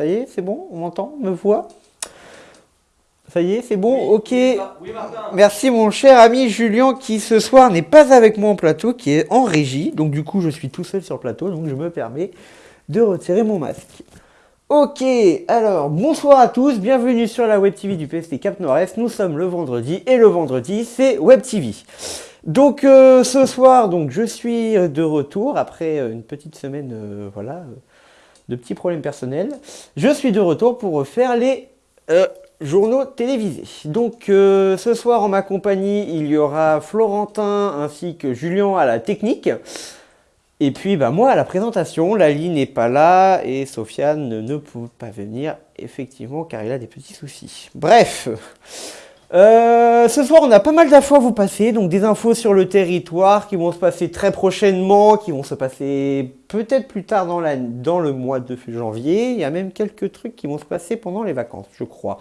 Ça y est, c'est bon On m'entend On me voit ça y est, c'est bon Ok. Merci mon cher ami Julien qui ce soir n'est pas avec moi en plateau, qui est en régie. Donc du coup, je suis tout seul sur le plateau, donc je me permets de retirer mon masque. Ok, alors bonsoir à tous, bienvenue sur la Web TV du PST Cap Nord-Est. Nous sommes le vendredi et le vendredi c'est Web TV. Donc euh, ce soir, donc je suis de retour après une petite semaine, euh, voilà, petits problèmes personnels. Je suis de retour pour faire les euh, journaux télévisés. Donc euh, ce soir en ma compagnie, il y aura Florentin ainsi que Julien à la technique. Et puis bah, moi à la présentation, Lali n'est pas là et Sofiane ne peut pas venir effectivement car il a des petits soucis. Bref, euh, ce soir, on a pas mal d'infos à vous passer, donc des infos sur le territoire qui vont se passer très prochainement, qui vont se passer peut-être plus tard dans, le mois de janvier. Il y a même quelques trucs qui vont se passer pendant les vacances, je crois.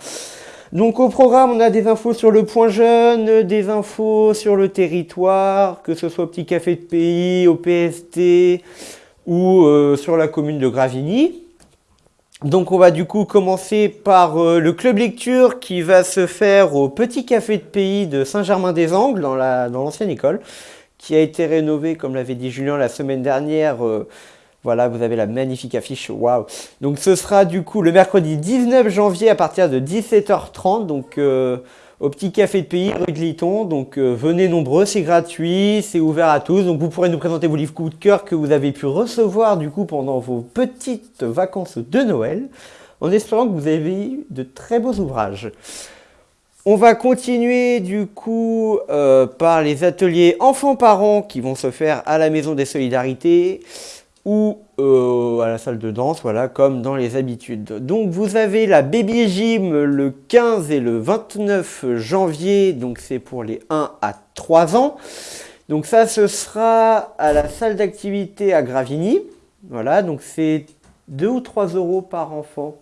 Donc au programme, on a des infos sur le point jeune, des infos sur le territoire, que ce soit au Petit Café de Pays, au PST ou euh, sur la commune de Gravigny. Donc on va du coup commencer par euh, le club lecture qui va se faire au Petit Café de Pays de Saint-Germain-des-Angles dans l'ancienne école qui a été rénové comme l'avait dit Julien la semaine dernière. Euh, voilà, vous avez la magnifique affiche, waouh Donc ce sera du coup le mercredi 19 janvier à partir de 17h30, donc euh, au petit café de pays rue de Liton. Donc euh, venez nombreux, c'est gratuit, c'est ouvert à tous. Donc vous pourrez nous présenter vos livres coup de cœur que vous avez pu recevoir du coup pendant vos petites vacances de Noël, en espérant que vous avez eu de très beaux ouvrages. On va continuer du coup euh, par les ateliers enfants-parents qui vont se faire à la Maison des Solidarités ou euh, à la salle de danse, voilà, comme dans les habitudes. Donc vous avez la Baby Gym le 15 et le 29 janvier, donc c'est pour les 1 à 3 ans. Donc ça, ce sera à la salle d'activité à Gravigny. Voilà, donc c'est 2 ou 3 euros par enfant.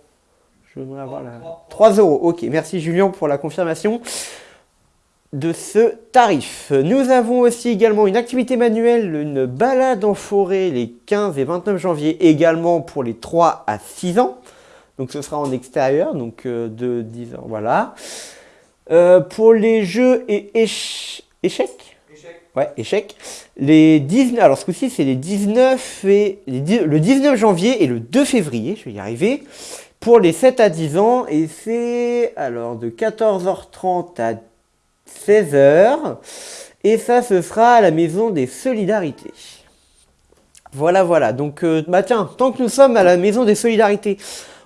Je voudrais avoir la... 3 euros, ok. Merci Julien pour la confirmation de ce tarif. Nous avons aussi également une activité manuelle, une balade en forêt les 15 et 29 janvier, également pour les 3 à 6 ans. Donc ce sera en extérieur, donc euh, de 10 ans, voilà. Euh, pour les jeux et échecs, Ouais, échecs. Les 19, alors ce coup-ci, c'est les 19 et le 19 janvier et le 2 février, je vais y arriver, pour les 7 à 10 ans. Et c'est alors de 14h30 à 16h. Et ça, ce sera à la Maison des Solidarités. Voilà, voilà. Donc, euh, bah tiens, tant que nous sommes à la Maison des Solidarités,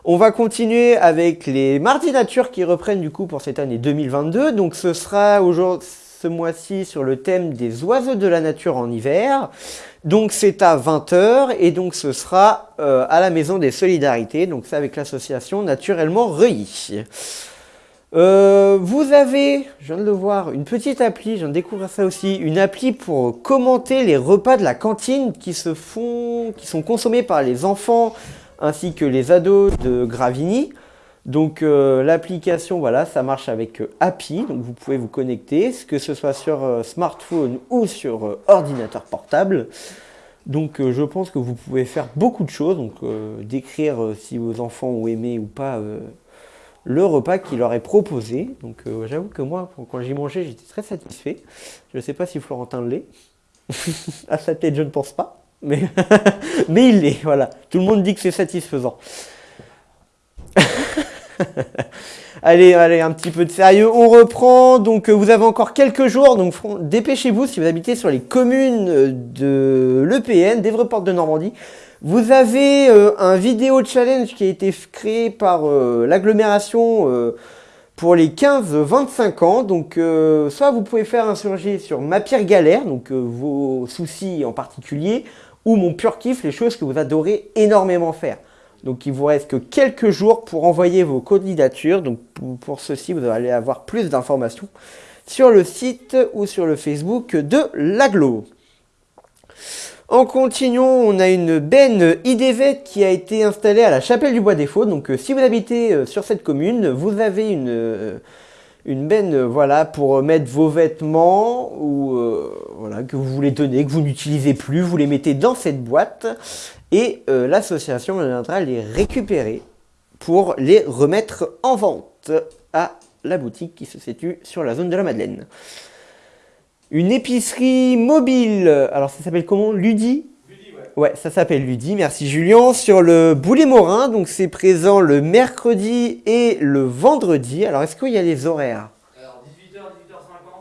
on va continuer avec les Mardis Nature qui reprennent du coup pour cette année 2022. Donc, ce sera aujourd'hui ce mois-ci sur le thème des oiseaux de la nature en hiver. Donc c'est à 20h et donc ce sera euh, à la Maison des Solidarités. Donc c'est avec l'association Naturellement Reuilly. Euh, vous avez, je viens de le voir, une petite appli, je viens de découvrir ça aussi, une appli pour commenter les repas de la cantine qui se font, qui sont consommés par les enfants ainsi que les ados de Gravigny. Donc euh, l'application, voilà, ça marche avec euh, Happy, donc vous pouvez vous connecter, que ce soit sur smartphone ou sur ordinateur portable. Donc je pense que vous pouvez faire beaucoup de choses, donc décrire si vos enfants ont aimé ou pas le repas qu'il leur est proposé. Donc euh, j'avoue que moi, quand j'y mangeais, j'étais très satisfait. Je ne sais pas si Florentin l'est. à sa tête, je ne pense pas. Mais, mais il l'est, voilà. Tout le monde dit que c'est satisfaisant. allez, allez, un petit peu de sérieux. On reprend. Donc, euh, vous avez encore quelques jours. Donc, dépêchez-vous si vous habitez sur les communes de l'EPN, d'Evreport de Normandie. Vous avez euh, un vidéo challenge qui a été créé par euh, l'agglomération euh, pour les 15-25 ans. Donc, soit vous pouvez faire un surgé sur ma pire galère, donc vos soucis en particulier, ou mon pur kiff, les choses que vous adorez énormément faire. Donc, il vous reste que quelques jours pour envoyer vos candidatures. Donc, pour, ceci, vous allez avoir plus d'informations sur le site ou sur le Facebook de l'aglo. En continuant, on a une benne IDV qui a été installée à la Chapelle du Bois des Faux. Donc euh, si vous habitez euh, sur cette commune, vous avez une, euh, une benne voilà, pour mettre vos vêtements ou voilà, que vous voulez donner, que vous n'utilisez plus, vous les mettez dans cette boîte et l'association viendra les récupérer pour les remettre en vente à la boutique qui se situe sur la zone de la Madeleine. Une épicerie mobile, alors ça s'appelle comment? Ludi? Ouais, ça s'appelle Ludi, merci Julien. Sur le Boulet Morin, donc c'est présent le mercredi et le vendredi. Alors est-ce qu'il y a les horaires? Alors 18h, 18h50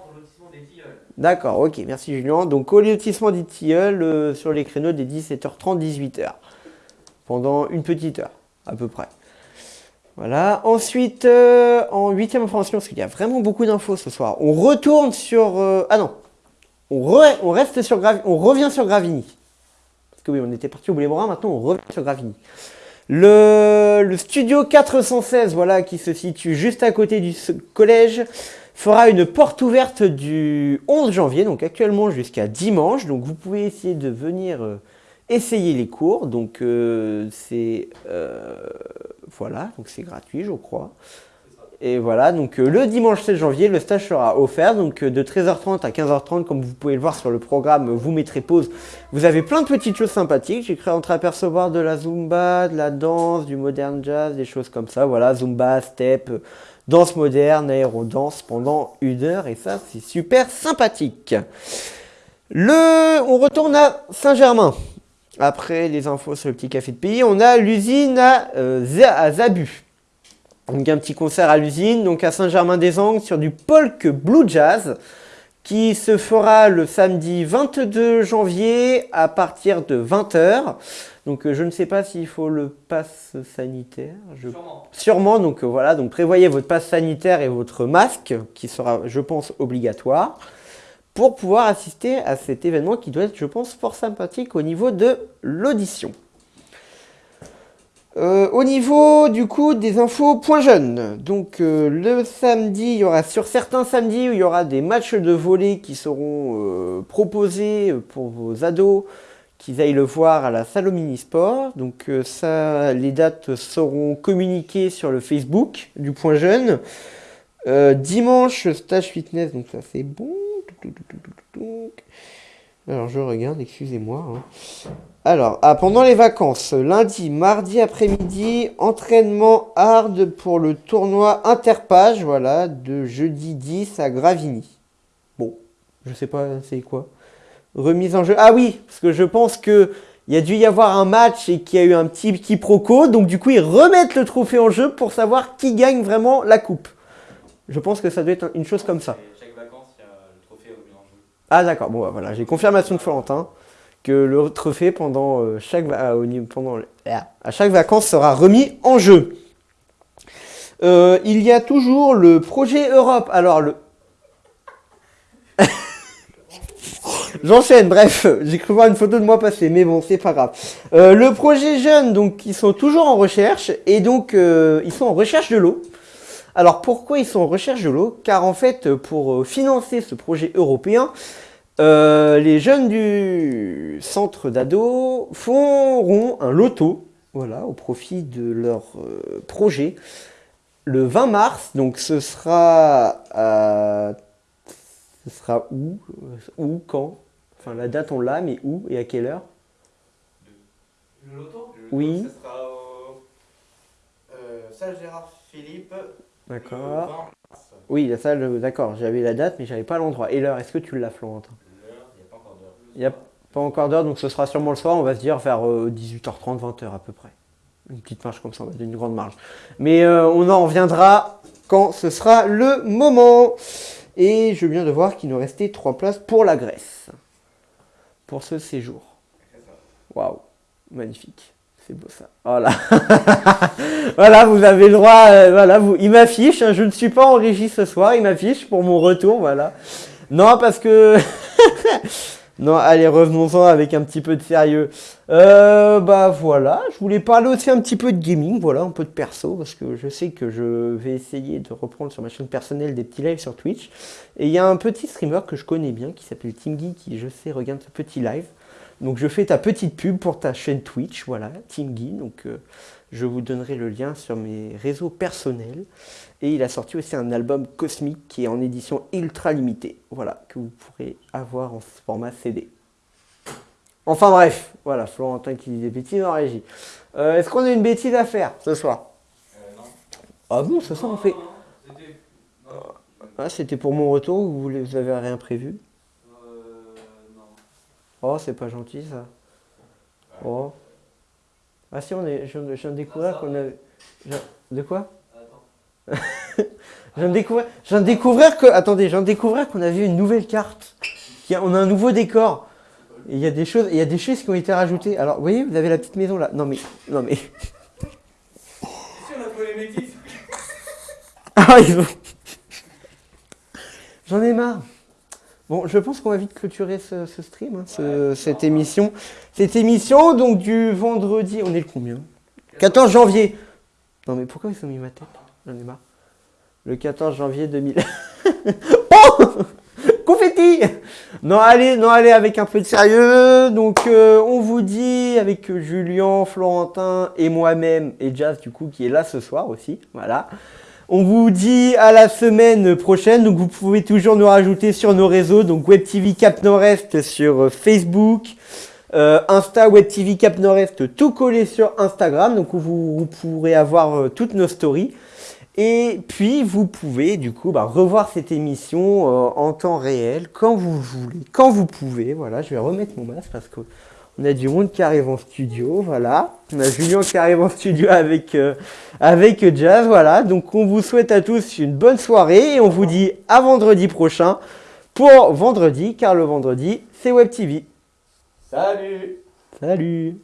au lotissement des Tilleuls. D'accord, ok, merci Julien. Donc au lotissement des Tilleuls, euh, sur les créneaux des 17h30, 18h. Pendant une petite heure, à peu près. Voilà. Ensuite, euh, en huitième information, parce qu'il y a vraiment beaucoup d'infos ce soir, on retourne sur... euh, ah non, on, re- on reste sur Gravi- on revient sur Gravigny. Parce que oui, on était parti au Boulet-Morin, maintenant on revient sur Gravigny. Le, studio 416, voilà, qui se situe juste à côté du collège, fera une porte ouverte du 11 janvier, donc actuellement jusqu'à dimanche. Donc vous pouvez essayer de venir euh, essayer les cours. Donc euh, c'est euh, voilà, donc c'est gratuit, je crois. Et voilà, donc euh, le dimanche 16 janvier, le stage sera offert. Donc de 13h30 à 15h30, comme vous pouvez le voir sur le programme, vous mettrez pause. Vous avez plein de petites choses sympathiques. J'ai cru entreapercevoir de la zumba, de la danse, du modern jazz, des choses comme ça. Voilà, zumba, step, danse moderne, aérodance pendant une heure. Et ça, c'est super sympathique. Le, on retourne à Saint-Germain. Après les infos sur le petit café de pays, on a l'usine à, euh, à Zabu. Donc un petit concert à l'usine, donc à Saint-Germain-des-Angles sur du folk blue jazz qui se fera le samedi 22 janvier à partir de 20h. Donc euh, je ne sais pas s'il faut le pass sanitaire. Je Sûrement. Sûrement, donc euh, voilà, donc prévoyez votre passe sanitaire et votre masque, qui sera, je pense, obligatoire, pour pouvoir assister à cet événement qui doit être, je pense, fort sympathique au niveau de l'audition. Euh, au niveau du coup des infos point jeunes, donc euh, le samedi, il y aura sur certains samedis où il y aura des matchs de volley qui seront euh, proposés pour vos ados qu'ils aillent le voir à la salle au Sport. Donc ça, les dates seront communiquées sur le Facebook du Point Jeune. Dimanche, stage fitness, donc ça c'est bon. Alors je regarde, excusez-moi. hein. Alors, ah, pendant les vacances, lundi, mardi après-midi, entraînement hard pour le tournoi Interpage, voilà, de jeudi 10 à Gravigny. Bon, je sais pas c'est quoi? Remise en jeu. Ah oui, parce que je pense que il y a dû y avoir un match et qu'il y a eu un petit quiproquo, donc du coup ils remettent le trophée en jeu pour savoir qui gagne vraiment la coupe. Je pense que ça doit être une chose comme ça. Et chaque vacances, il y a le trophée au en jeu. Ah d'accord, bon bah, voilà, j'ai confirmation de Florentin que le trophée pendant euh, chaque niveau- pendant ah, à chaque vacances sera remis en jeu. Euh, il y a toujours le projet Europe. Alors le J'enchaîne, bref, j'ai cru voir une photo de moi passer, mais bon, c'est pas grave. Euh, le projet jeune, donc, ils sont toujours en recherche, et donc, euh, ils sont en recherche de l'eau. Alors, pourquoi ils sont en recherche de l'eau Car en fait, pour euh, financer ce projet européen, euh, les jeunes du centre d'ado feront un loto, voilà, au profit de leur euh, projet, le 20 mars. Donc, ce sera à ce sera où Où Quand? Enfin, la date, on l'a, mais où et à quelle heure? Le loto? Oui. Ce sera au euh, salle Gérard Philippe. D'accord. le 20 mars. Oui, la salle, euh, d'accord. J'avais la date, mais j'avais pas l'endroit. Et l'heure, est-ce que tu l'as, Florentin L'heure, il n'y a pas encore d'heure. Il n'y a pas encore d'heure, donc ce sera sûrement le soir. On va se dire vers euh, 18h30, 20h à peu près. Une petite marge comme ça, on va donner une grande marge. Mais euh, on en reviendra quand ce sera le moment. Et je viens de voir qu'il nous restait trois places pour la Grèce. Pour ce séjour. Waouh, magnifique. C'est beau ça. Voilà. voilà, vous avez le droit. euh, voilà, vous, il m'affiche. hein, je ne suis pas en régie ce soir. Il m'affiche pour mon retour. Voilà. Non, parce que. non, allez, revenons-en avec un petit peu de sérieux. Euh, bah voilà, je voulais parler aussi un petit peu de gaming, voilà, un peu de perso, parce que je sais que je vais essayer de reprendre sur ma chaîne personnelle des petits lives sur Twitch. Et il y a un petit streamer que je connais bien qui s'appelle Timgy qui, je sais, regarde ce petit live. Donc je fais ta petite pub pour ta chaîne Twitch, voilà, Timgy. Donc euh, je vous donnerai le lien sur mes réseaux personnels. Et il a sorti aussi un album cosmique qui est en édition ultra limitée, voilà, que vous pourrez avoir en format CD. Enfin bref, voilà, Florentin qui dit des bêtises en régie. Euh, Est-ce qu'on a une bêtise à faire ce soir Ah bon, ça, ça on fait. Non, non, C'était. Non. Ah, c'était pour mon retour ou vous vous avez rien prévu? Euh. Non. Oh, c'est pas gentil ça. Oh. Ah si, on est, je, viens de- je viens de découvrir qu'on a... je- De quoi? Attends. Je viens de découvrir, je viens de découvrir que... Attendez, je viens de découvrir qu'on avait une nouvelle carte. On a un nouveau décor. Il y a des choses, il y a des choses qui ont été rajoutées. Alors, vous voyez, vous avez la petite maison là. Non mais, non mais. Ah, ils ont- J'en ai marre. Bon, je pense qu'on va vite clôturer ce, ce stream, hein, ce- cette émission. Cette émission, donc du vendredi, on est le combien? 14 janvier. Non mais pourquoi ils ont mis ma tête? J'en ai marre. Le 14 janvier 2000. Non allez, non allez avec un peu de sérieux. Donc euh, on vous dit avec Julien, Florentin et moi-même et Jazz du coup qui est là ce soir aussi. Voilà. On vous dit à la semaine prochaine. Donc vous pouvez toujours nous rajouter sur nos réseaux. Donc Web TV Cap Nord-Est sur euh, Facebook. Euh, Insta Web TV Cap Nord-Est tout collé sur Instagram. Donc où vous, pourrez avoir toutes nos stories. Et puis vous pouvez du coup bah, revoir cette émission euh, en temps réel quand vous voulez, quand vous pouvez. Voilà, je vais remettre mon masque parce que on a du monde qui arrive en studio. Voilà, on a Julien qui arrive en studio avec euh, avec Jazz. Voilà, donc on vous souhaite à tous une bonne soirée et on vous dit à vendredi prochain pour vendredi, car le vendredi c'est Web TV. Salut Salut